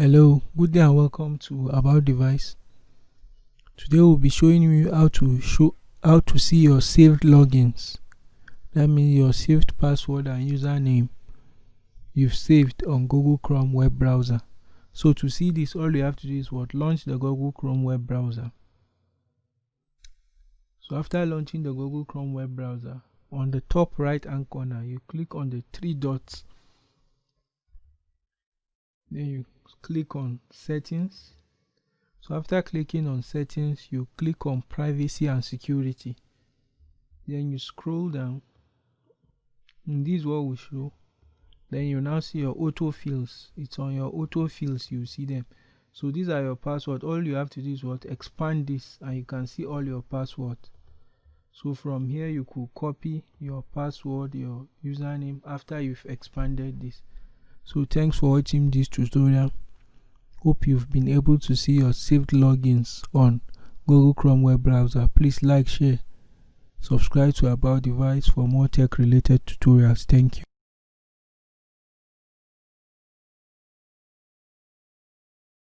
hello good day and welcome to about device. Today we'll be showing you how to show how to see your saved logins. That means your saved password and username you've saved on google chrome web browser. So to see this all you have to do is what? Launch the google chrome web browser. So after launching the google chrome web browser on the top right hand corner you click on the three dots then you click on settings. So after clicking on settings you click on privacy and security. Then you scroll down. And this is what will show. Then you now see your auto fills it's on your auto fills you see them. So these are your password. All you have to do is what? Expand this and you can see all your password. So from here you could copy your password your username after you've expanded this so thanks for watching this tutorial. Hope you've been able to see your saved logins on google chrome web browser. Please like share subscribe to about device for more tech related tutorials. Thank you